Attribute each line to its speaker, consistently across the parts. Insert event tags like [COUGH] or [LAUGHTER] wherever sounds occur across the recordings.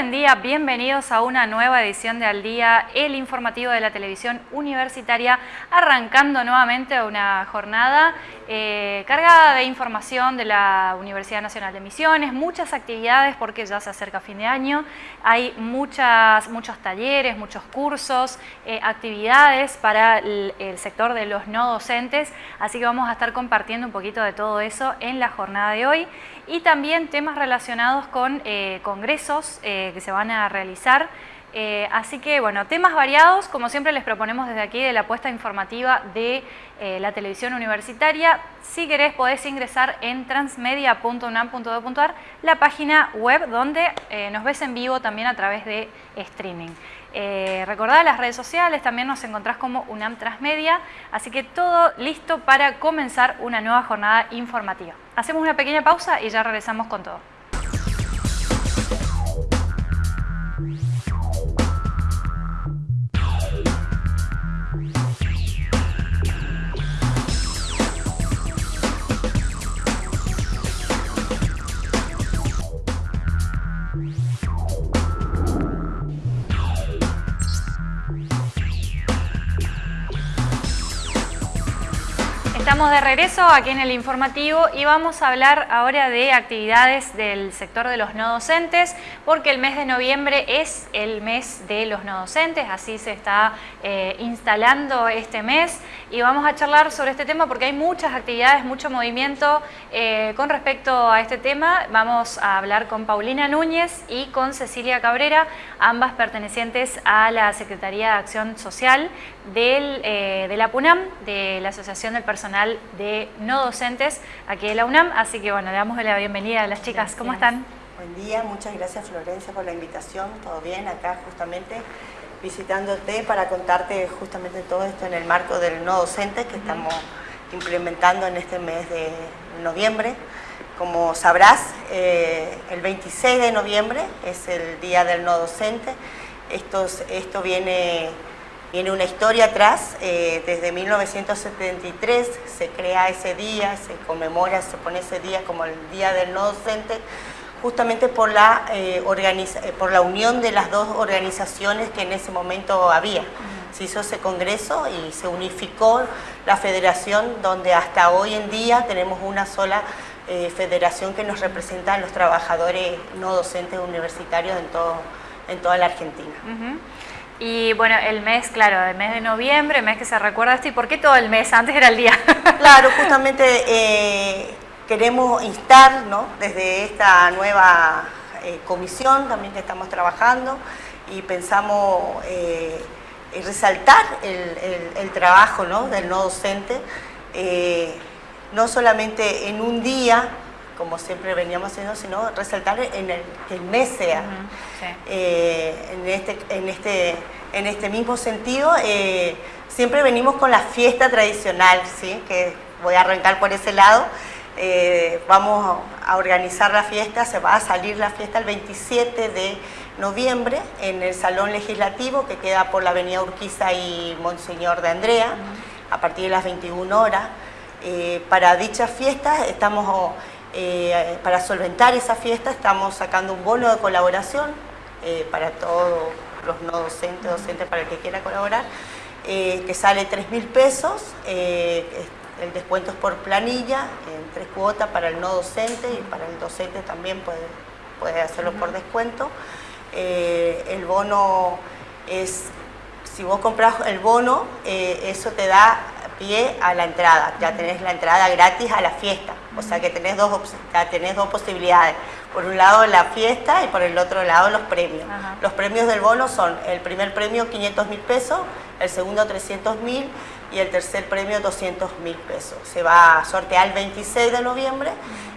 Speaker 1: Buen día, bienvenidos a una nueva edición de Al Día, el informativo de la televisión universitaria, arrancando nuevamente una jornada eh, cargada de información de la Universidad Nacional de Misiones, muchas actividades porque ya se acerca fin de año, hay muchas, muchos talleres, muchos cursos, eh, actividades para el, sector de los no docentes, así que vamos a estar compartiendo un poquito de todo eso en la jornada de hoy. Y también temas relacionados con eh, congresos que se van a realizar eh, así que, bueno, temas variados, como siempre les proponemos desde aquí de la apuesta informativa de eh, la televisión universitaria. Si querés podés ingresar en transmedia.unam.edu.ar, la página web donde eh, nos ves en vivo también a través de streaming. recordad las redes sociales, también nos encontrás como UNAM Transmedia, así que todo listo para comenzar una nueva jornada informativa. Hacemos una pequeña pausa y ya regresamos con todo. Estamos de regreso aquí en el informativo y vamos a hablar ahora de actividades del sector de los no docentes porque el mes de noviembre es el mes de los no docentes, así se está eh, instalando este mes y vamos a charlar sobre este tema porque hay muchas actividades, mucho movimiento eh, con respecto a este tema. Vamos a hablar con Paulina Núñez y con Cecilia Cabrera, ambas pertenecientes a la Secretaría de Acción Social del, eh, de la PUNAM, de la Asociación del Personal de no docentes aquí de la UNAM. Así que bueno, le damos la bienvenida a las chicas. ¿Cómo están?
Speaker 2: Buen día, muchas gracias Florencia por la invitación. ¿Todo bien? Acá justamente visitándote para contarte justamente todo esto en el marco del no docente que estamos implementando en este mes de noviembre. Como sabrás, eh, el 26 de noviembre es el día del no docente. Esto, esto viene Viene una historia atrás, eh, desde 1973 se crea ese día, se conmemora, se pone ese día como el Día del No Docente, justamente por la, eh, eh, por la unión de las dos organizaciones que en ese momento había. Se hizo ese congreso y se unificó la federación donde hasta hoy en día tenemos una sola federación que nos representa a los trabajadores no docentes universitarios en, todo, en toda la Argentina.
Speaker 1: Y bueno, el mes, claro, el mes de noviembre, el mes que se recuerda esto, ¿y por qué todo el mes? Antes era el día. [LAUGHS]
Speaker 2: claro, justamente eh, queremos instar, ¿no? Desde esta nueva eh, comisión también que estamos trabajando y pensamos eh, resaltar el, trabajo ¿no? del no docente, no solamente en un día, como siempre veníamos haciendo, sino resaltar en el, que el mes sea. Eh, en, este, en, este, en este mismo sentido, eh, siempre venimos con la fiesta tradicional, ¿sí? que voy a arrancar por ese lado. Eh, vamos a organizar la fiesta, se va a salir la fiesta el 27 de noviembre en el Salón Legislativo que queda por la Avenida Urquiza y Monseñor de Andrea, a partir de las 21 horas. para dicha fiesta estamos eh, para solventar esa fiesta estamos sacando un bono de colaboración eh, para todos los no docentes, docentes para el que quiera colaborar, eh, que sale 3 mil pesos, el descuento es por planilla, en tres cuotas para el no docente y para el docente también puede, puede hacerlo por descuento. el bono es, si vos compras el bono, eso te da pie a la entrada, ya tenés la entrada gratis a la fiesta, o sea que tenés dos, tenés dos posibilidades, por un lado la fiesta y por el otro lado los premios. Los premios del bono son el primer premio 500 mil pesos, el segundo 300 mil y el tercer premio 200 mil pesos. Se va a sortear el 26 de noviembre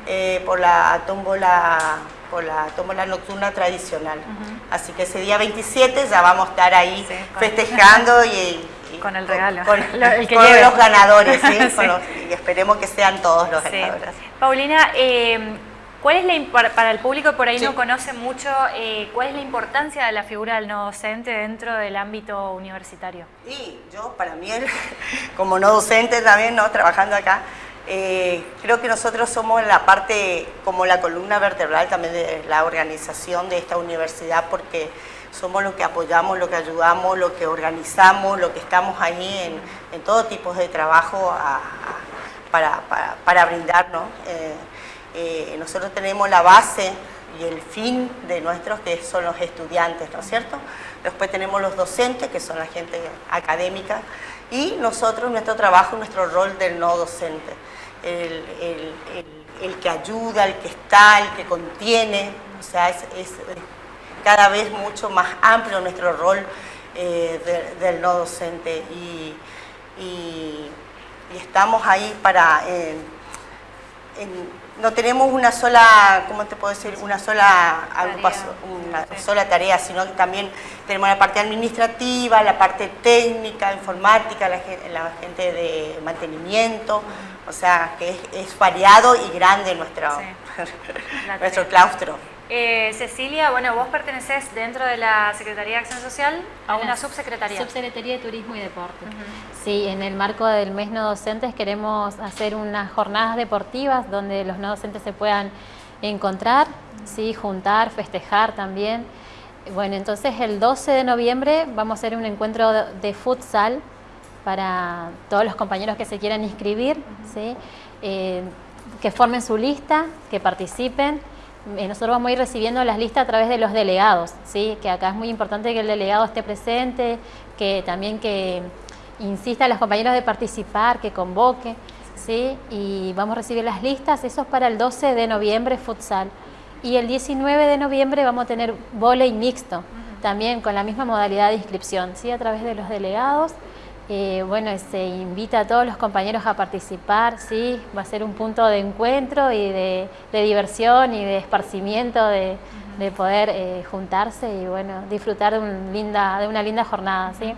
Speaker 2: eh, por la tómbola por la tómbola nocturna tradicional. Así que ese día 27 ya vamos a estar ahí festejando y
Speaker 1: con el regalo.
Speaker 2: Con, [LAUGHS] los ganadores, ¿sí? [LAUGHS] y esperemos que sean todos los ganadores.
Speaker 1: Paulina, eh, ¿cuál es la, para el público que por ahí no conoce mucho, eh, cuál es la importancia de la figura del no docente dentro del ámbito universitario?
Speaker 2: Y yo, para mí, [LAUGHS] como no docente también, ¿no? trabajando acá, Eh, creo que nosotros somos la parte, como la columna vertebral también de la organización de esta universidad, porque somos los que apoyamos, lo que ayudamos, lo que organizamos, lo que estamos ahí en, todo tipo de trabajo para, para, brindar. Eh, eh, nosotros tenemos la base y el fin de nuestros, que son los estudiantes, ¿no es cierto? Después tenemos los docentes, que son la gente académica, y nosotros, nuestro trabajo, nuestro rol del no docente. El, que ayuda, el que está, el que contiene, o sea, es, cada vez mucho más amplio nuestro rol eh, del no docente y, estamos ahí para... no tenemos una sola, ¿cómo te puedo decir? Una sola agrupación, una sola tarea, sino que también tenemos la parte administrativa, la parte técnica, informática, la, gente de mantenimiento, o sea, que es, variado y grande nuestro, [LAUGHS] nuestro claustro.
Speaker 1: Eh, Cecilia, bueno, vos pertenecés dentro de la Secretaría de Acción Social a una subsecretaría.
Speaker 3: Subsecretaría de Turismo y Deporte. Sí, en el marco del mes no docentes queremos hacer unas jornadas deportivas donde los no docentes se puedan encontrar, sí, juntar, festejar también. Bueno, entonces el 12 de noviembre vamos a hacer un encuentro de, futsal para todos los compañeros que se quieran inscribir, ¿sí? Eh, que formen su lista, que participen nosotros vamos a ir recibiendo las listas a través de los delegados, ¿sí? que acá es muy importante que el delegado esté presente, que también que insista a los compañeros de participar, que convoque, ¿sí? y vamos a recibir las listas, eso es para el 12 de noviembre futsal. Y el 19 de noviembre vamos a tener volei mixto, también con la misma modalidad de inscripción, ¿sí? a través de los delegados. Eh, bueno, se invita a todos los compañeros a participar, sí, va a ser un punto de encuentro y de, diversión y de esparcimiento, de, poder eh, juntarse y bueno, disfrutar de, una linda jornada, sí.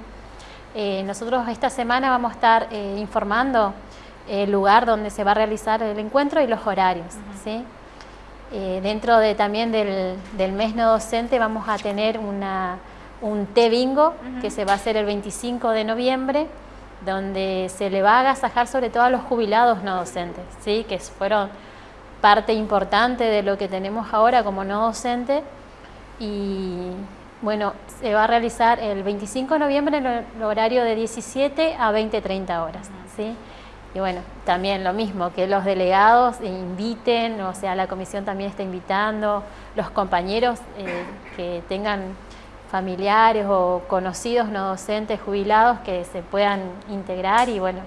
Speaker 3: Eh, nosotros esta semana vamos a estar informando el lugar donde se va a realizar el encuentro y los horarios, sí. dentro de, también del, del mes no docente vamos a tener una un té bingo que se va a hacer el 25 de noviembre, donde se le va a agasajar sobre todo a los jubilados no docentes, ¿sí? que fueron parte importante de lo que tenemos ahora como no docente. Y bueno, se va a realizar el 25 de noviembre en el horario de 17 a 20, 30 horas. ¿sí? Y bueno, también lo mismo, que los delegados inviten, o sea, la comisión también está invitando, los compañeros eh, que tengan familiares o conocidos no docentes jubilados que se puedan integrar y bueno,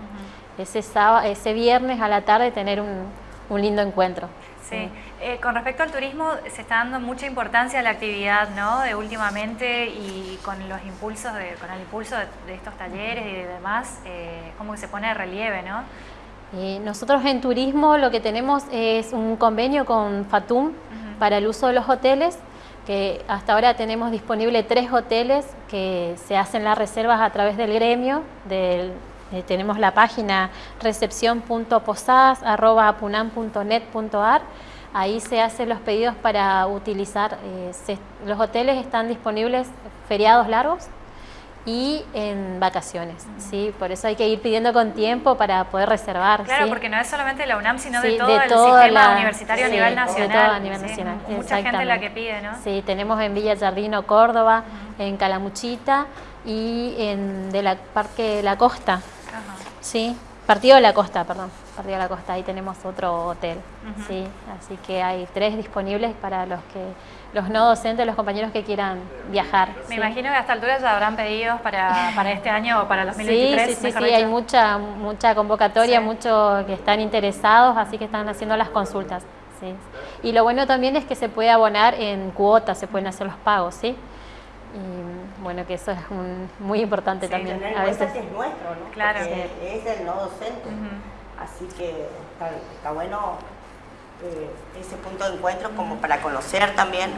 Speaker 3: ese, ese viernes a la tarde tener un, lindo encuentro.
Speaker 1: Sí, eh, con respecto al turismo se está dando mucha importancia a la actividad, ¿no? De últimamente y con los impulsos, de, con el impulso de, estos talleres y demás, eh, como que se pone de relieve, ¿no?
Speaker 3: Eh, nosotros en turismo lo que tenemos es un convenio con FATUM para el uso de los hoteles que hasta ahora tenemos disponible tres hoteles que se hacen las reservas a través del gremio, eh, tenemos la página recepción.posadas.apunam.net.ar, ahí se hacen los pedidos para utilizar, eh, los hoteles están disponibles feriados largos, y en vacaciones, ¿sí? Por eso hay que ir pidiendo con tiempo para poder reservar.
Speaker 1: Claro, porque no es solamente la UNAM, sino de todo el sistema universitario a nivel nacional.
Speaker 3: a nivel nacional,
Speaker 1: Mucha gente la que pide, ¿no?
Speaker 3: Sí, tenemos en Villa Jardino, Córdoba, en Calamuchita y en de la Parque La Costa, ¿sí? Partido de la Costa, perdón, Partido de la Costa, ahí tenemos otro hotel, ¿sí? Así que hay tres disponibles para los que los no docentes, los compañeros que quieran viajar.
Speaker 1: Me imagino que a esta altura ya habrán pedidos para, para este año o para 2023.
Speaker 3: Sí, sí, sí, sí hay mucha, mucha convocatoria, muchos que están interesados, así que están haciendo las consultas. Sí. Y lo bueno también es que se puede abonar en cuotas, se pueden hacer los pagos, ¿sí? Y bueno, que eso es muy importante también.
Speaker 2: a veces es nuestro, ¿no? Claro. es el no docente. Así que está bueno eh, ese punto de encuentro como para conocer también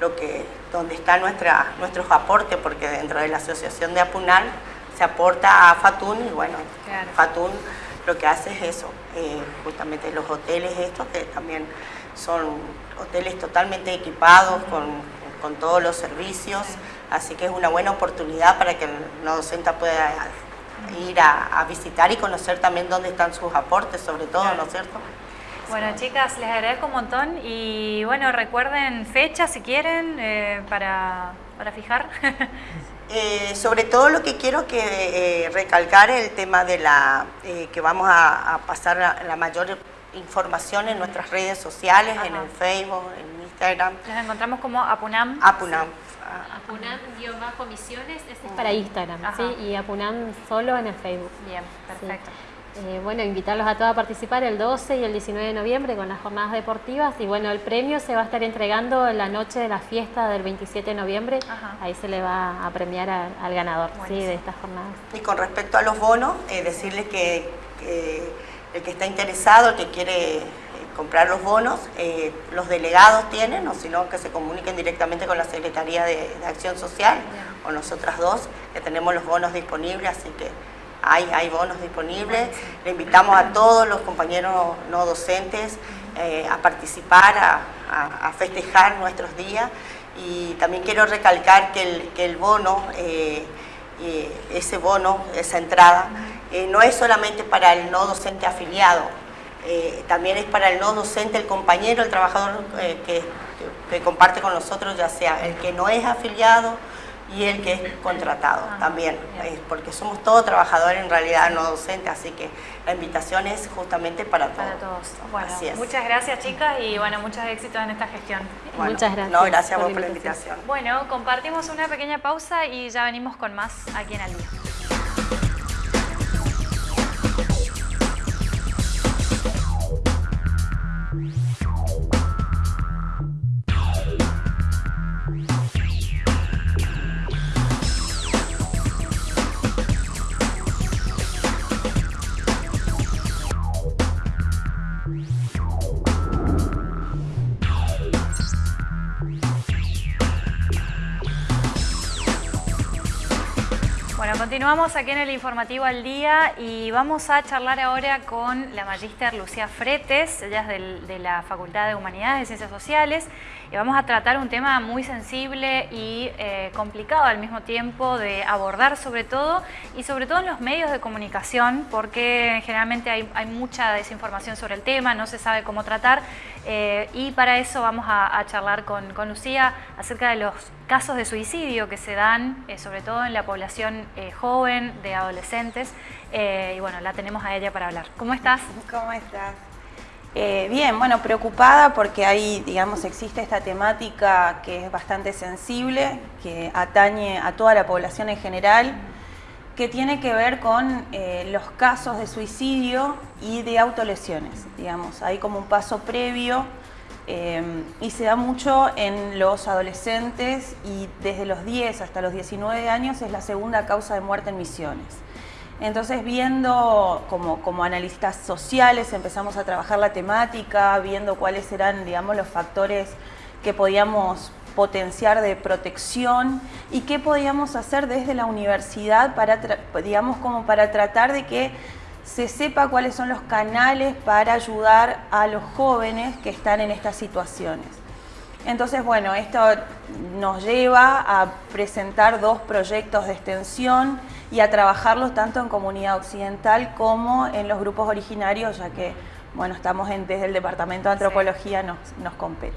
Speaker 2: lo que, dónde están nuestra, nuestros aportes, porque dentro de la asociación de Apunal se aporta a Fatun y bueno, Fatun lo que hace es eso, eh, justamente los hoteles estos que también son hoteles totalmente equipados con, todos los servicios, así que es una buena oportunidad para que el no docente pueda ir a, visitar y conocer también dónde están sus aportes, sobre todo, ¿no es cierto?
Speaker 1: Bueno, chicas, les agradezco un montón y bueno, recuerden fechas si quieren eh, para, fijar. [LAUGHS]
Speaker 2: Eh, sobre todo lo que quiero que eh, recalcar es el tema de la que vamos a, pasar la, mayor información en nuestras redes sociales, en el Facebook, en Instagram.
Speaker 1: Nos encontramos como Apunam.
Speaker 2: Apunam.
Speaker 3: Apunam-misiones, ese es para Instagram, ¿sí? Y Apunam solo en el Facebook.
Speaker 1: Bien, perfecto.
Speaker 3: Eh, bueno, invitarlos a todos a participar el 12 y el 19 de noviembre con las jornadas deportivas. Y bueno, el premio se va a estar entregando en la noche de la fiesta del 27 de noviembre, ahí se le va a premiar al ganador de estas jornadas.
Speaker 2: Y con respecto a los bonos, eh, decirles que, el que está interesado, el que quiere eh, comprar los bonos, los delegados tienen, o si no, que se comuniquen directamente con la Secretaría de, Acción Social o nosotras dos, que tenemos los bonos disponibles, así que hay, bonos disponibles. Le invitamos a todos los compañeros no docentes eh, a participar, a, festejar nuestros días. Y también quiero recalcar que el, bono, eh, ese bono, esa entrada, eh, no es solamente para el no docente afiliado, también es para el no docente, el compañero, el trabajador que comparte con nosotros, ya sea el que no es afiliado, y el que es contratado también, porque somos todos trabajadores en realidad no docentes, así que la invitación es justamente para todos.
Speaker 1: Para todos. Bueno, muchas gracias chicas y bueno, muchos éxitos en esta gestión.
Speaker 3: muchas gracias.
Speaker 2: No, gracias por, por la invitación.
Speaker 1: Bueno, compartimos una pequeña pausa y ya venimos con más aquí en Al Continuamos aquí en el informativo al día y vamos a charlar ahora con la magíster Lucía Fretes, ella es de la Facultad de Humanidades y Ciencias Sociales y vamos a tratar un tema muy sensible y eh, complicado al mismo tiempo de abordar sobre todo y sobre todo en los medios de comunicación porque generalmente hay, mucha desinformación sobre el tema, no se sabe cómo tratar eh, y para eso vamos a, charlar con, Lucía acerca de los casos de suicidio que se dan eh, sobre todo en la población joven, de adolescentes y bueno, la tenemos a ella para hablar. ¿Cómo estás?
Speaker 4: ¿Cómo estás? Eh, bien, bueno, preocupada porque ahí, digamos, existe esta temática que es bastante sensible, que atañe a toda la población en general, que tiene que ver con eh, los casos de suicidio y de autolesiones, digamos. Hay como un paso previo eh, y se da mucho en los adolescentes y desde los 10 hasta los 19 años es la segunda causa de muerte en misiones. Entonces viendo como, como, analistas sociales empezamos a trabajar la temática, viendo cuáles eran digamos, los factores que podíamos potenciar de protección y qué podíamos hacer desde la universidad para, digamos, como para tratar de que se sepa cuáles son los canales para ayudar a los jóvenes que están en estas situaciones. Entonces, bueno, esto nos lleva a presentar dos proyectos de extensión y a trabajarlos tanto en comunidad occidental como en los grupos originarios, ya que, bueno, estamos desde el Departamento de Antropología, nos, nos compete.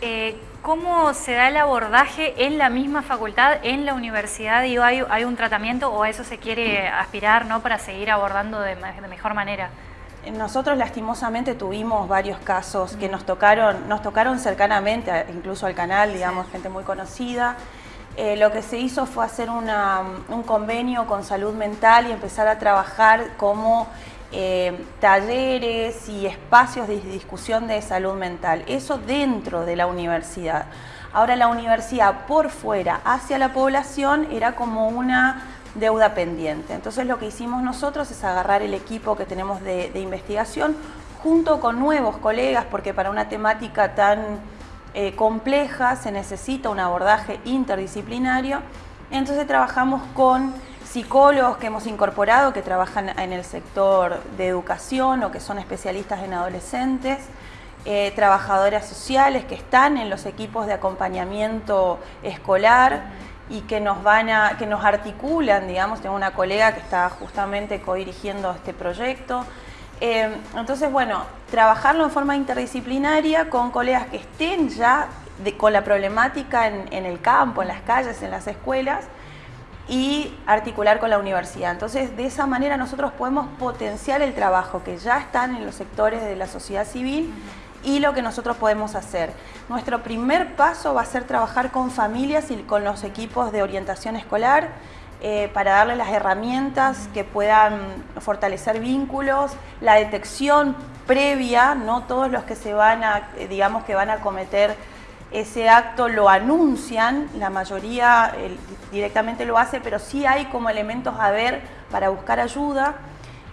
Speaker 1: Eh, ¿Cómo se da el abordaje en la misma facultad, en la universidad? Digo, ¿hay, ¿Hay un tratamiento o a eso se quiere aspirar ¿no? para seguir abordando de mejor manera?
Speaker 4: Nosotros lastimosamente tuvimos varios casos que nos tocaron, nos tocaron cercanamente, incluso al canal, digamos, gente muy conocida. Eh, lo que se hizo fue hacer un convenio con salud mental y empezar a trabajar como eh, talleres y espacios de discusión de salud mental. Eso dentro de la universidad. Ahora la universidad por fuera hacia la población era como una deuda pendiente. Entonces lo que hicimos nosotros es agarrar el equipo que tenemos de, investigación junto con nuevos colegas, porque para una temática tan eh, compleja se necesita un abordaje interdisciplinario. Entonces trabajamos con psicólogos que hemos incorporado, que trabajan en el sector de educación o que son especialistas en adolescentes, eh, trabajadoras sociales que están en los equipos de acompañamiento escolar, y que nos van a, que nos articulan, digamos, tengo una colega que está justamente co-dirigiendo este proyecto. Eh, entonces, bueno, trabajarlo en forma interdisciplinaria con colegas que estén ya con la problemática en, el campo, en las calles, en las escuelas, y articular con la universidad. Entonces, de esa manera nosotros podemos potenciar el trabajo que ya están en los sectores de la sociedad civil y lo que nosotros podemos hacer. Nuestro primer paso va a ser trabajar con familias y con los equipos de orientación escolar eh, para darles las herramientas que puedan fortalecer vínculos, la detección previa, no todos los que se van a, eh, digamos que van a cometer ese acto lo anuncian, la mayoría directamente lo hace, pero sí hay como elementos a ver para buscar ayuda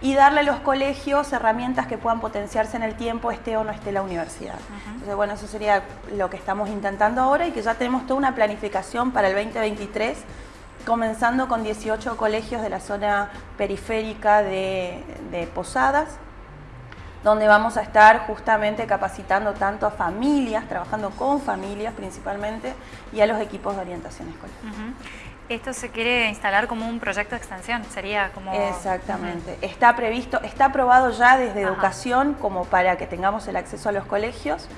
Speaker 4: y darle a los colegios herramientas que puedan potenciarse en el tiempo, esté o no esté la universidad. Entonces, bueno, eso sería lo que estamos intentando ahora y que ya tenemos toda una planificación para el 2023, comenzando con 18 colegios de la zona periférica de, de Posadas, donde vamos a estar justamente capacitando tanto a familias, trabajando con familias principalmente, y a los equipos de orientación escolar.
Speaker 1: Esto se quiere instalar como un proyecto de extensión, sería como...
Speaker 4: Exactamente. Está previsto, está aprobado ya desde educación como para que tengamos el acceso a los colegios.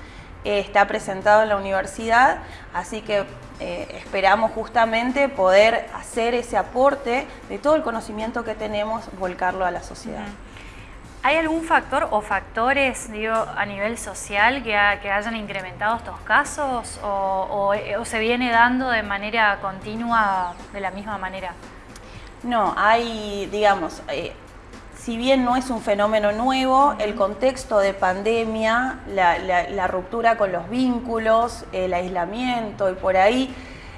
Speaker 4: Eh, está presentado en la universidad, así que eh, esperamos justamente poder hacer ese aporte de todo el conocimiento que tenemos, volcarlo a la sociedad.
Speaker 1: ¿Hay algún factor o factores digo, a nivel social que, hayan incrementado estos casos o, se viene dando de manera continua de la misma manera?
Speaker 4: No, hay, digamos, eh, si bien no es un fenómeno nuevo, el contexto de pandemia, la, ruptura con los vínculos, el aislamiento y por ahí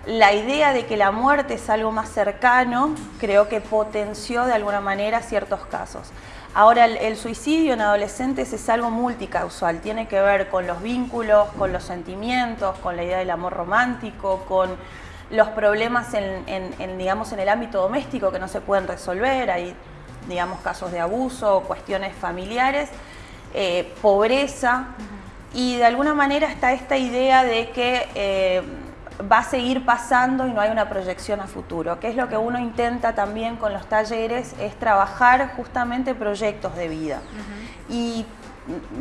Speaker 4: la idea de que la muerte es algo más cercano, creo que potenció de alguna manera ciertos casos. Ahora, el, suicidio en adolescentes es algo multicausal, tiene que ver con los vínculos, con los sentimientos, con la idea del amor romántico, con los problemas en, digamos, en el ámbito doméstico que no se pueden resolver, hay digamos, casos de abuso, cuestiones familiares, eh, pobreza, y de alguna manera está esta idea de que eh, va a seguir pasando y no hay una proyección a futuro, que es lo que uno intenta también con los talleres, es trabajar justamente proyectos de vida y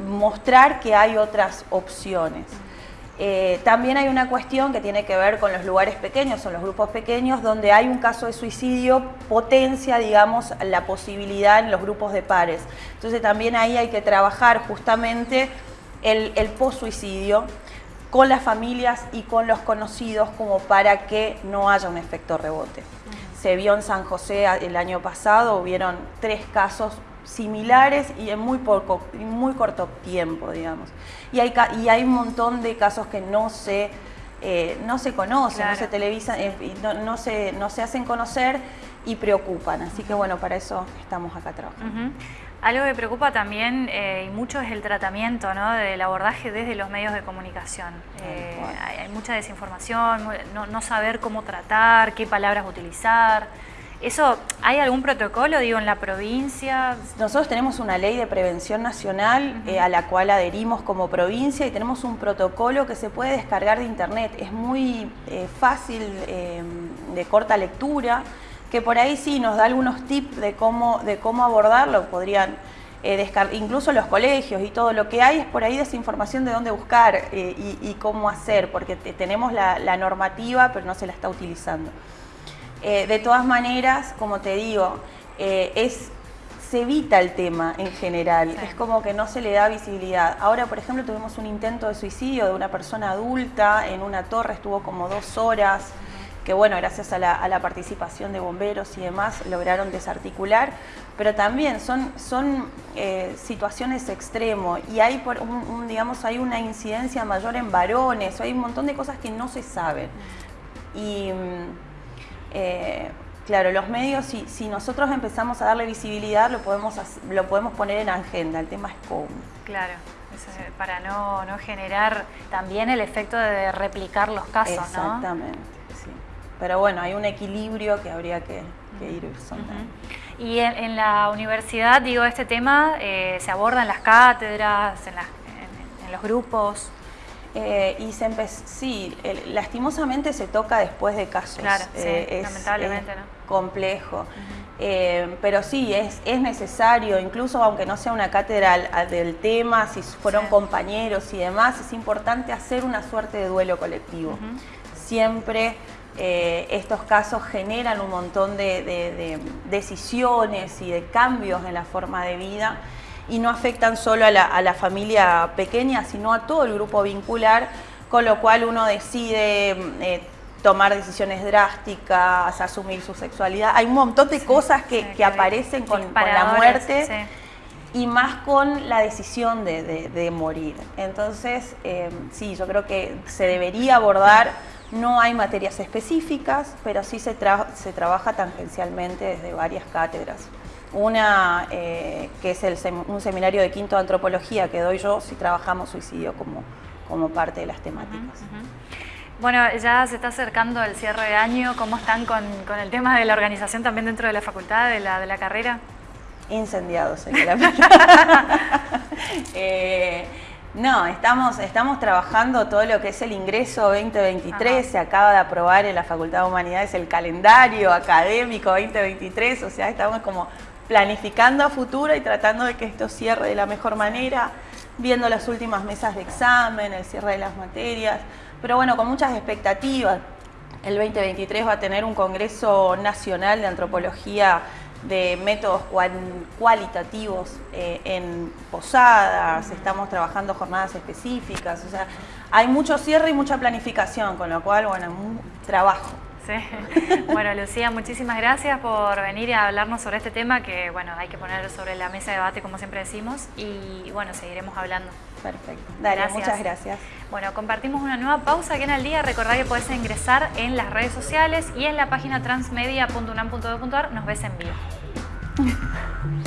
Speaker 4: mostrar que hay otras opciones. Eh, también hay una cuestión que tiene que ver con los lugares pequeños, son los grupos pequeños, donde hay un caso de suicidio, potencia, digamos, la posibilidad en los grupos de pares. Entonces también ahí hay que trabajar justamente el, el post-suicidio, con las familias y con los conocidos como para que no haya un efecto rebote. Se vio en San José el año pasado, hubieron tres casos similares y en muy, poco, muy corto tiempo, digamos. Y hay, y hay un montón de casos que no se, eh, no se conocen, no se televisan, eh, no, se, no se hacen conocer y preocupan. Así que bueno, para eso estamos acá trabajando.
Speaker 1: Algo que preocupa también eh, y mucho es el tratamiento ¿no? del abordaje desde los medios de comunicación. Eh, hay, mucha desinformación, no, saber cómo tratar, qué palabras utilizar. ¿Eso hay algún protocolo, digo, en la provincia?
Speaker 4: Nosotros tenemos una ley de prevención nacional eh, a la cual adherimos como provincia y tenemos un protocolo que se puede descargar de internet. Es muy fácil, de corta lectura que por ahí sí nos da algunos tips de cómo, de cómo abordarlo, podrían eh, incluso los colegios y todo lo que hay es por ahí desinformación de dónde buscar eh, y, cómo hacer, porque tenemos la, normativa pero no se la está utilizando. Eh, de todas maneras, como te digo, es, se evita el tema en general, es como que no se le da visibilidad. Ahora, por ejemplo, tuvimos un intento de suicidio de una persona adulta en una torre, estuvo como dos horas, que bueno, gracias a la, participación de bomberos y demás lograron desarticular, pero también son, son eh, situaciones extremos y hay, por un, digamos, hay una incidencia mayor en varones, hay un montón de cosas que no se saben. Y mm, eh, claro, los medios, si, si, nosotros empezamos a darle visibilidad, lo podemos, lo podemos poner en agenda, el tema es cómo.
Speaker 1: Claro para no, no, generar también el efecto de replicar los casos,
Speaker 4: Exactamente. Pero bueno, hay un equilibrio que habría que, ir sondando.
Speaker 1: Y en, la universidad, digo, este tema eh, se aborda en las cátedras, en, los grupos.
Speaker 4: Eh, y se sí, lastimosamente se toca después de casos.
Speaker 1: Claro, eh, lamentablemente, ¿no?
Speaker 4: Complejo. Eh, pero sí, es, es necesario, incluso aunque no sea una cátedra del tema, si fueron compañeros y demás, es importante hacer una suerte de duelo colectivo. Siempre estos casos generan un montón de decisiones y de cambios en la forma de vida y no afectan solo a la, familia pequeña, sino a todo el grupo vincular, con lo cual uno decide eh, tomar decisiones drásticas, asumir su sexualidad. Hay un montón de cosas que, aparecen con, la muerte. Y más con la decisión de, morir. Entonces, eh, sí, yo creo que se debería abordar, no hay materias específicas, pero sí se, se trabaja tangencialmente desde varias cátedras. Una eh, que es un seminario de quinto de antropología que doy yo si trabajamos suicidio como, como parte de las temáticas.
Speaker 1: Bueno, ya se está acercando el cierre de año. ¿Cómo están con, el tema de la organización también dentro de la facultad, de la, de la carrera?
Speaker 4: Incendiados, señora. [LAUGHS] [LAUGHS] eh, no, estamos, estamos trabajando todo lo que es el ingreso 2023, se acaba de aprobar en la Facultad de Humanidades el calendario académico 2023, o sea, estamos como planificando a futuro y tratando de que esto cierre de la mejor manera, viendo las últimas mesas de examen, el cierre de las materias, pero bueno, con muchas expectativas. El 2023 va a tener un Congreso Nacional de Antropología de métodos cualitativos eh, en posadas, estamos trabajando jornadas específicas, o sea, hay mucho cierre y mucha planificación, con lo cual, bueno, un trabajo. [LAUGHS]
Speaker 1: Bueno, Lucía, muchísimas gracias por venir a hablarnos sobre este tema que, bueno, hay que poner sobre la mesa de debate, como siempre decimos, y, bueno, seguiremos hablando.
Speaker 4: Perfecto. Dale, muchas gracias.
Speaker 1: Bueno, compartimos una nueva pausa aquí en el día. Recordá que podés ingresar en las redes sociales y en la página transmedia.unam.edu.ar. Nos ves en vivo. [LAUGHS]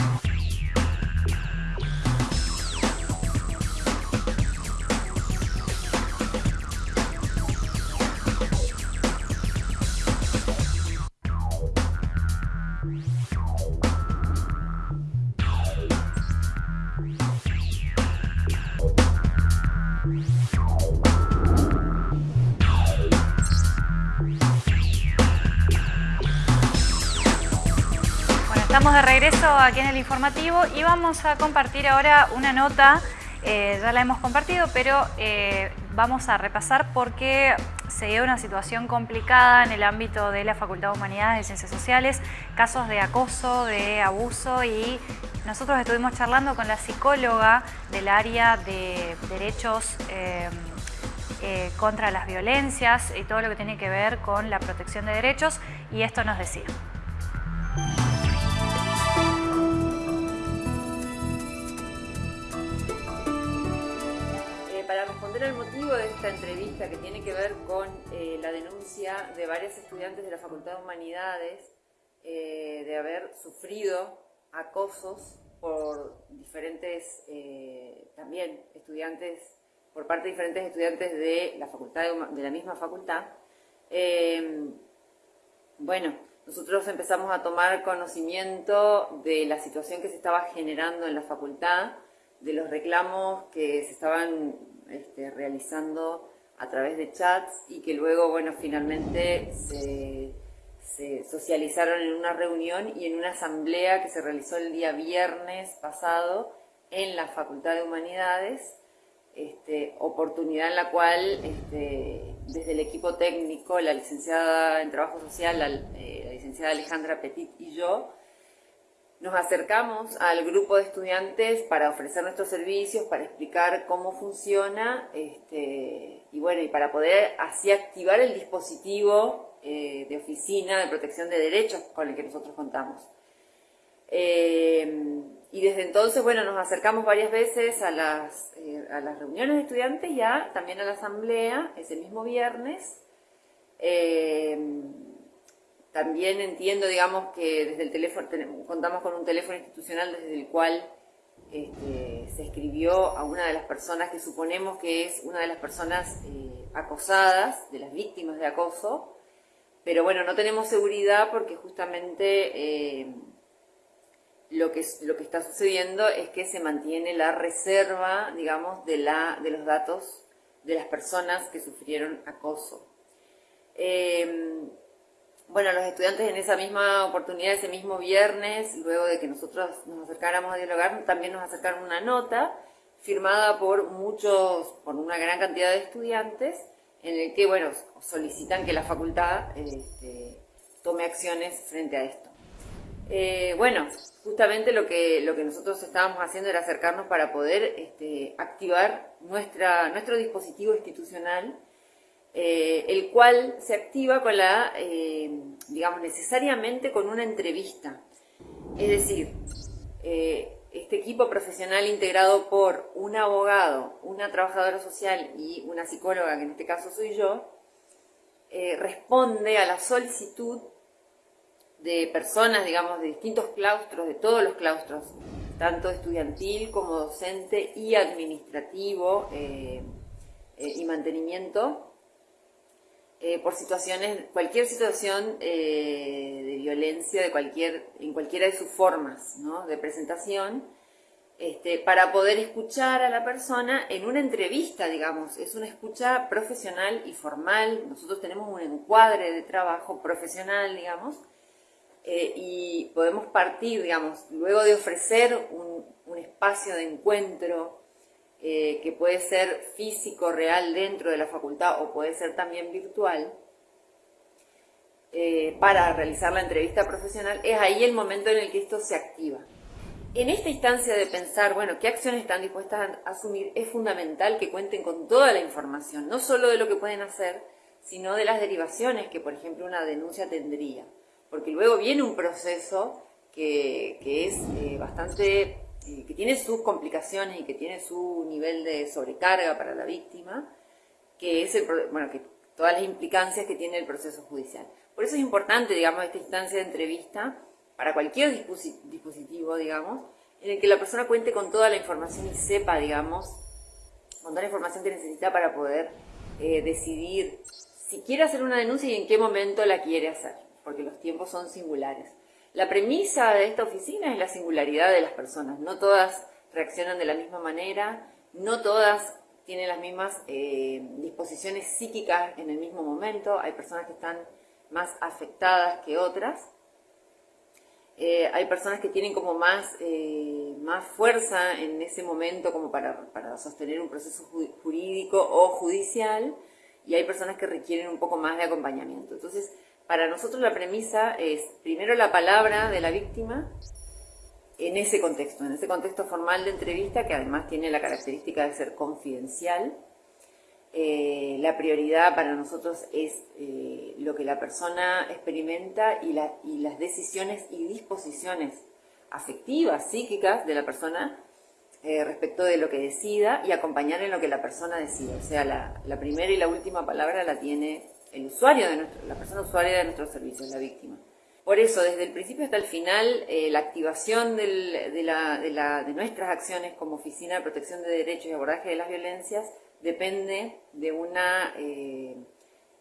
Speaker 1: de regreso aquí en el informativo y vamos a compartir ahora una nota, eh, ya la hemos compartido, pero eh, vamos a repasar porque se dio una situación complicada en el ámbito de la Facultad de Humanidades y Ciencias Sociales, casos de acoso, de abuso y nosotros estuvimos charlando con la psicóloga del área de derechos eh, contra las violencias y todo lo que tiene que ver con la protección de derechos y esto nos decía.
Speaker 5: El motivo de esta entrevista que tiene que ver con eh, la denuncia de varios estudiantes de la Facultad de Humanidades eh, de haber sufrido acosos por diferentes, eh, también estudiantes, por parte de diferentes estudiantes de la, facultad de, la misma facultad. bueno, nosotros empezamos a tomar conocimiento de la situación que se estaba generando en la facultad, de los reclamos que se estaban este, realizando a través de chats y que luego, bueno, finalmente se, socializaron en una reunión y en una asamblea que se realizó el día viernes pasado en la Facultad de Humanidades, este, oportunidad en la cual este, desde el equipo técnico, la licenciada en Trabajo Social, la eh, licenciada Alejandra Petit y yo, nos acercamos al grupo de estudiantes para ofrecer nuestros servicios, para explicar cómo funciona este, y bueno, y para poder así activar el dispositivo eh, de oficina de protección de derechos con el que nosotros contamos. Eh, y desde entonces, bueno, nos acercamos varias veces a las, eh, a las reuniones de estudiantes, ya también a la asamblea, ese mismo viernes. También entiendo, digamos, que desde el teléfono, contamos con un teléfono institucional desde el cual este, se escribió a una de las personas que suponemos que es una de las personas eh, acosadas, de las víctimas de acoso, pero bueno, no tenemos seguridad porque justamente eh, lo, que, lo que está sucediendo es que se mantiene la reserva, digamos, de, la, de los datos de las personas que sufrieron acoso. Em, bueno, los estudiantes en esa misma oportunidad, ese mismo viernes, luego de que nosotros nos acercáramos a dialogar, también nos acercaron una nota firmada por muchos, por una gran cantidad de estudiantes, en el que, bueno, solicitan que la facultad este, tome acciones frente a esto. Eh, bueno, justamente lo que, lo que nosotros estábamos haciendo era acercarnos para poder este, activar nuestra, nuestro dispositivo institucional, eh, el cual se activa con la, eh, digamos, necesariamente con una entrevista. Es decir, este equipo profesional integrado por un abogado, una trabajadora social y una psicóloga, que en este caso soy yo, responde a la solicitud de personas, digamos, de distintos claustros, de todos los claustros, tanto estudiantil como docente y administrativo eh, eh, y mantenimiento, eh, por situaciones, cualquier situación de violencia de cualquier, en cualquiera de sus formas de presentación, este, para poder escuchar a la persona en una entrevista, digamos, es una escucha profesional y formal, nosotros tenemos un encuadre de trabajo profesional, digamos, eh, y podemos partir, digamos, luego de ofrecer un, espacio de encuentro eh, que puede ser físico, real dentro de la facultad o puede ser también virtual, eh, para realizar la entrevista profesional, es ahí el momento en el que esto se activa. En esta instancia de pensar, bueno, qué acciones están dispuestas a asumir, es fundamental que cuenten con toda la información, no solo de lo que pueden hacer, sino de las derivaciones que, por ejemplo, una denuncia tendría porque luego viene un proceso que, es eh, bastante, que tiene sus complicaciones y que tiene su nivel de sobrecarga para la víctima, que es el, bueno, que todas las implicancias que tiene el proceso judicial. Por eso es importante, digamos, esta instancia de entrevista para cualquier dispositivo, digamos, en el que la persona cuente con toda la información y sepa, digamos, con toda la información que necesita para poder eh, decidir si quiere hacer una denuncia y en qué momento la quiere hacer porque los tiempos son singulares. La premisa de esta oficina es la singularidad de las personas. No todas reaccionan de la misma manera, no todas tienen las mismas eh, disposiciones psíquicas en el mismo momento. Hay personas que están más afectadas que otras. Eh, hay personas que tienen como más, eh, más fuerza en ese momento como para, para sostener un proceso jurídico o judicial y hay personas que requieren un poco más de acompañamiento. Entonces, para nosotros la premisa es primero la palabra de la víctima en ese contexto, en ese contexto formal de entrevista que además tiene la característica de ser confidencial. Eh, la prioridad para nosotros es eh, lo que la persona experimenta y, las decisiones y disposiciones afectivas, psíquicas de la persona eh, respecto de lo que decida y acompañar en lo que la persona decida. O sea, la primera y la última palabra la tiene el usuario de nuestro, la persona usuaria de nuestros servicios, la víctima. Por eso, desde el principio hasta el final, eh, la activación de, nuestras acciones como Oficina de Protección de Derechos y Abordaje de las Violencias depende de una, eh,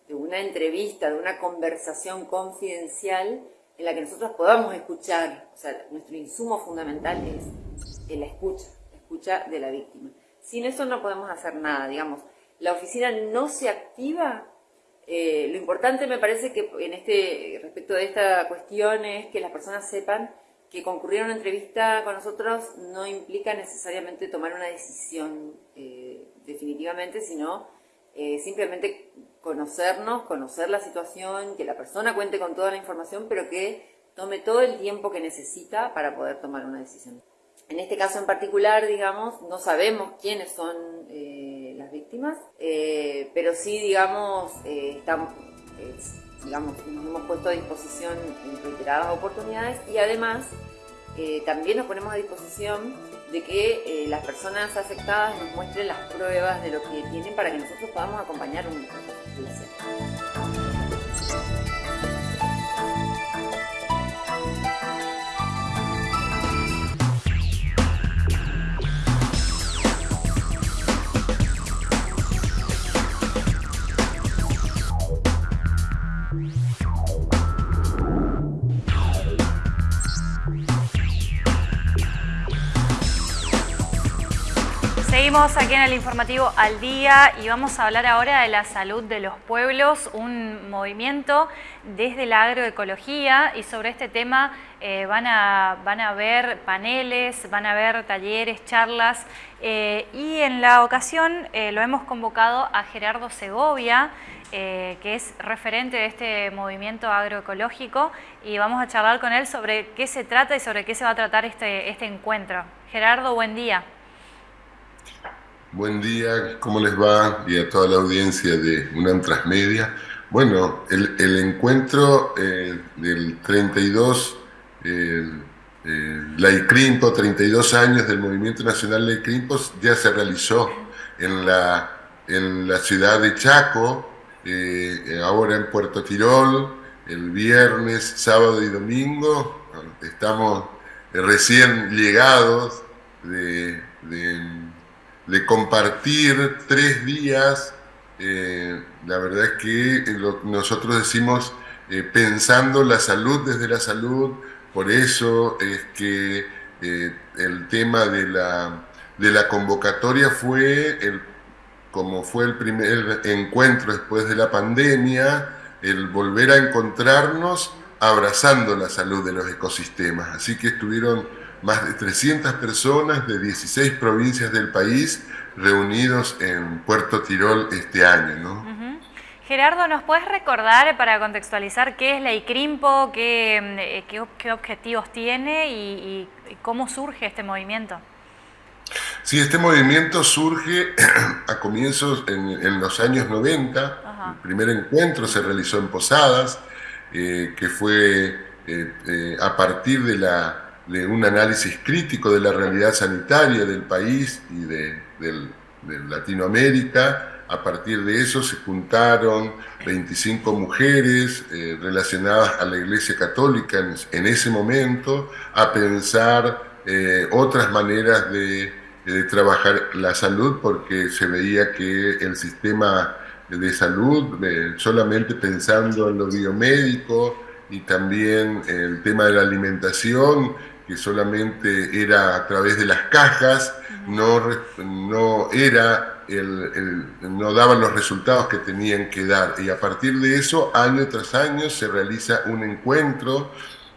Speaker 5: de una entrevista, de una conversación confidencial en la que nosotros podamos escuchar. O sea, nuestro insumo fundamental es la escucha, la escucha de la víctima. Sin eso no podemos hacer nada, digamos. La oficina no se activa eh, lo importante me parece que en este, respecto de esta cuestión es que las personas sepan que concurrir a una entrevista con nosotros no implica necesariamente tomar una decisión eh, definitivamente, sino eh, simplemente conocernos, conocer la situación, que la persona cuente con toda la información, pero que tome todo el tiempo que necesita para poder tomar una decisión. En este caso en particular, digamos, no sabemos quiénes son eh, pero sí, digamos, eh, estamos, digamos, nos hemos puesto a disposición en reiteradas oportunidades y además eh, también nos ponemos a disposición de que las personas afectadas nos muestren las pruebas de lo que tienen para que nosotros podamos acompañar un proceso judicial.
Speaker 1: Seguimos aquí en el informativo al día y vamos a hablar ahora de la salud de los pueblos, un movimiento desde la agroecología y sobre este tema eh, van, a, van a ver paneles, van a ver talleres, charlas eh, y en la ocasión eh, lo hemos convocado a Gerardo Segovia, que es referente de este movimiento agroecológico y vamos a charlar con él sobre qué se trata y sobre qué se va a tratar este, este encuentro. Gerardo, buen día.
Speaker 6: Buen día, ¿cómo les va? Y a toda la audiencia de UNAM Transmedia. Bueno, el, encuentro eh, del 32, eh, eh, la ICRIMPO, 32 años del Movimiento Nacional de ICRIMPO, ya se realizó en la, en la ciudad de Chaco, eh, ahora en Puerto Tirol, el viernes, sábado y domingo. Estamos recién llegados de de compartir tres días, eh, la verdad es que nosotros decimos eh, pensando la salud desde la salud, por eso es que eh, el tema de la, de la convocatoria fue, el, como fue el primer encuentro después de la pandemia, el volver a encontrarnos abrazando la salud de los ecosistemas. Así que estuvieron más de 300 personas de 16 provincias del país reunidos en Puerto Tirol este año. ¿no?
Speaker 1: Gerardo, ¿nos puedes recordar para contextualizar qué es la ICRIMPO, qué, mm, qué, objetivos tiene y, cómo surge este movimiento?
Speaker 6: Sí, este movimiento surge [CLEARS THROAT] a comienzos en, los años 90. El primer encuentro se realizó en Posadas, eh, que fue eh, eh, a partir de la de un análisis crítico de la realidad sanitaria del país y de, Latinoamérica. A partir de eso se juntaron 25 mujeres eh, relacionadas a la Iglesia Católica en, ese momento a pensar eh, otras maneras de, trabajar la salud porque se veía que el sistema de salud, eh, solamente pensando en lo biomédico y también el tema de la alimentación, que solamente era a través de las cajas, no, no, era el, no daban los resultados que tenían que dar. Y a partir de eso, año tras año, se realiza un encuentro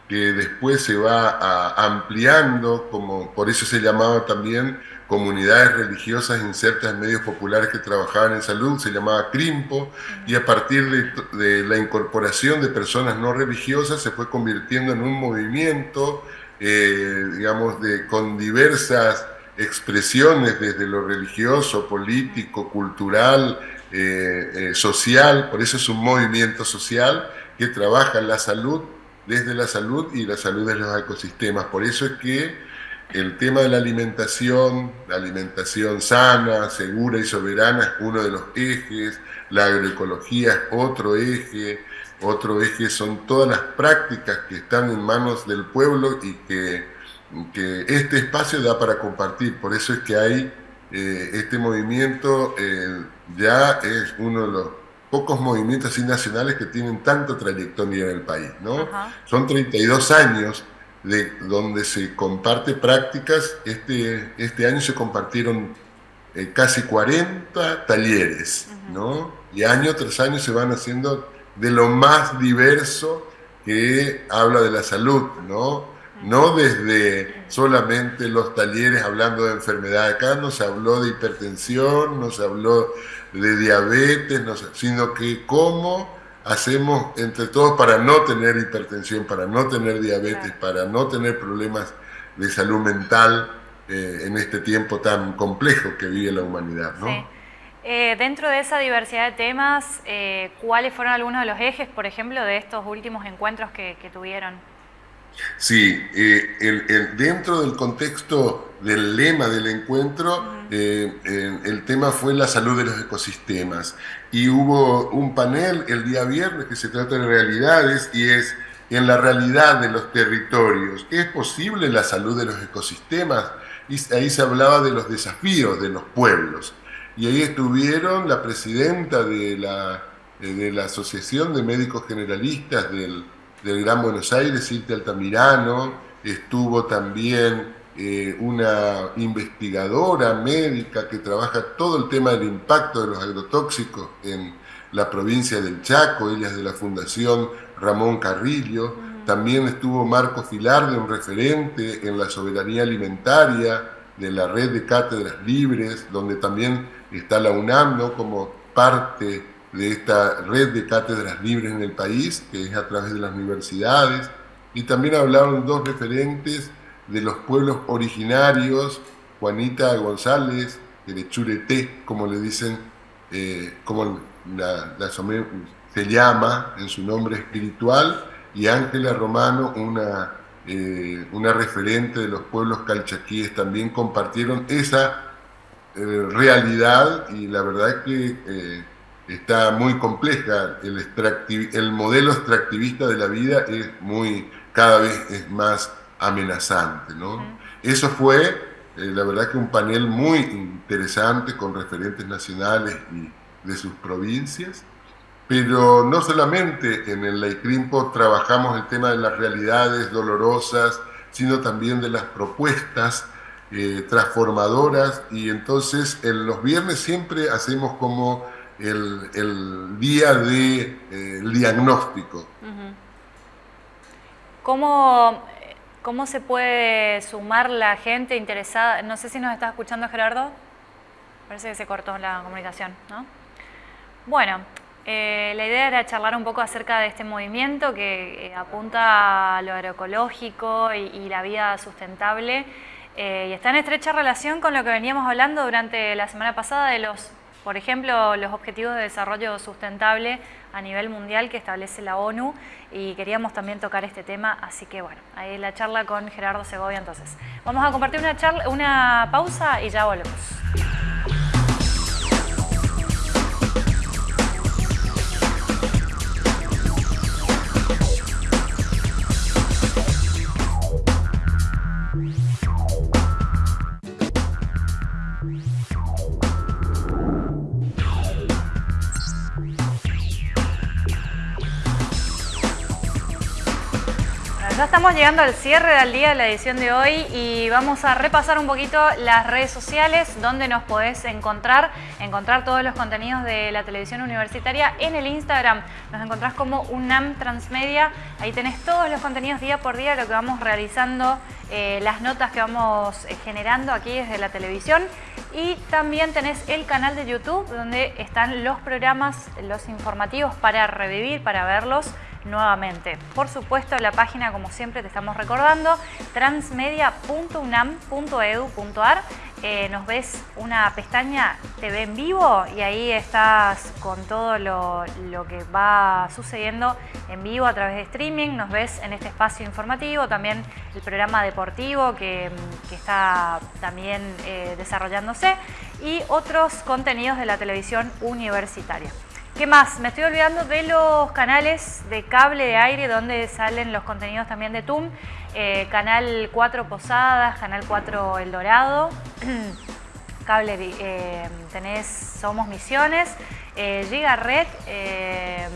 Speaker 6: que después se va ampliando, como por eso se llamaba también comunidades religiosas insertas en medios populares que trabajaban en salud, se llamaba CRIMPO, y a partir de, de la incorporación de personas no religiosas se fue convirtiendo en un movimiento eh, digamos, de, con diversas expresiones desde lo religioso, político, cultural, eh, eh, social, por eso es un movimiento social que trabaja la salud desde la salud y la salud de los ecosistemas. Por eso es que el tema de la alimentación, la alimentación sana, segura y soberana es uno de los ejes, la agroecología es otro eje, otro eje son todas las prácticas que están en manos del pueblo y que, este espacio da para compartir. Por eso es que hay eh, este movimiento, eh, ya es uno de los pocos movimientos nacionales que tienen tanta trayectoria en el país. ¿no? Son 32 años de donde se comparte prácticas. Este, este año se compartieron eh, casi 40 talleres, ¿no? Y año tras año se van haciendo de lo más diverso que habla de la salud, ¿no? No desde solamente los talleres hablando de enfermedad, acá no se habló de hipertensión, no se habló de diabetes, sino que cómo hacemos entre todos para no tener hipertensión, para no tener diabetes, para no tener problemas de salud mental eh, en este tiempo tan complejo que vive la humanidad, ¿no?
Speaker 1: Eh, dentro de esa diversidad de temas, eh, ¿cuáles fueron algunos de los ejes, por ejemplo, de estos últimos encuentros que, tuvieron?
Speaker 6: Sí, eh, dentro del contexto del lema del encuentro, el tema fue la salud de los ecosistemas. Y hubo un panel el día viernes que se trata de realidades y es en la realidad de los territorios. ¿Es posible la salud de los ecosistemas? Y ahí se hablaba de los desafíos de los pueblos y ahí estuvieron la presidenta de la, eh, de la Asociación de Médicos Generalistas del, del Gran Buenos Aires, Cintia Altamirano, estuvo también eh, una investigadora médica que trabaja todo el tema del impacto de los agrotóxicos en la provincia del Chaco, ella es de la Fundación Ramón Carrillo, también estuvo Marco Filarde, un referente en la soberanía alimentaria de la red de cátedras libres, donde también está la UNAM como parte de esta red de cátedras libres en el país, que es a través de las universidades. Y también hablaron dos referentes de los pueblos originarios, Juanita González, de Churete, como le dicen, eh, como la, se llama en su nombre espiritual, y Ángela Romano, una, eh, una referente de los pueblos calchaquíes, también compartieron esa eh, realidad y la verdad es que está muy compleja. El, el modelo extractivista de la vida es muy, cada vez es más amenazante. ¿no? Eso fue, eh, la verdad que un panel muy interesante con referentes nacionales y de sus provincias, pero no solamente en el Laicrimpo trabajamos el tema de las realidades dolorosas, sino también de las propuestas eh, transformadoras y entonces en los viernes siempre hacemos como el, día de eh, diagnóstico.
Speaker 1: ¿Cómo ¿Cómo se puede sumar la gente interesada? No sé si nos está escuchando Gerardo. Parece que se cortó la comunicación, ¿no? Bueno, eh, la idea era charlar un poco acerca de este movimiento que apunta a lo agroecológico y, la vida sustentable eh, y está en estrecha relación con lo que veníamos hablando durante la semana pasada de los, por ejemplo, los Objetivos de Desarrollo Sustentable a nivel mundial que establece la ONU y queríamos también tocar este tema, así que bueno, ahí la charla con Gerardo Segovia entonces. Vamos a compartir una, charla, una pausa y ya volvemos. Estamos llegando al cierre del día de la edición de hoy y vamos a repasar un poquito las redes sociales donde nos podés encontrar, encontrar todos los contenidos de la televisión universitaria en el Instagram. Nos encontrás como UNAM Transmedia, ahí tenés todos los contenidos día por día, lo que vamos realizando, eh, las notas que vamos eh, generando aquí desde la televisión. Y también tenés el canal de YouTube donde están los programas, los informativos para revivir, para verlos nuevamente. Por supuesto, la página, como siempre te estamos recordando, transmedia.unam.edu.ar. Eh, nos ves una pestaña TV en vivo y ahí estás con todo lo, que va sucediendo en vivo a través de streaming. Nos ves en este espacio informativo, también el programa deportivo que, está también eh, desarrollándose y otros contenidos de la televisión universitaria. ¿Qué más? Me estoy olvidando de los canales de cable de aire donde salen los contenidos también de TUM. Eh, canal 4 Posadas, Canal 4 El Dorado, [CLEARS THROAT] cable, eh, tenés Somos Misiones, eh, Giga Red, eh,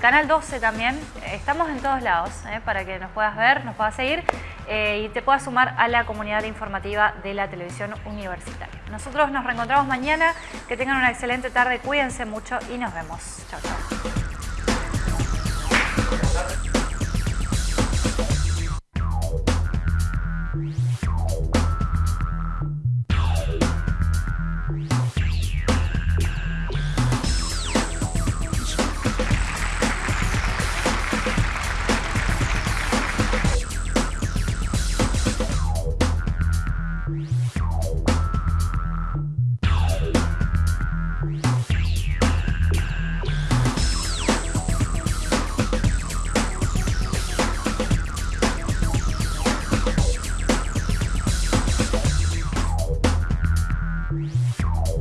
Speaker 1: Canal 12 también. Estamos en todos lados para que nos puedas ver, nos puedas seguir y te puedas sumar a la comunidad informativa de la televisión universitaria. Nosotros nos reencontramos mañana. Que tengan una excelente tarde. Cuídense mucho y nos vemos. Chao, chao.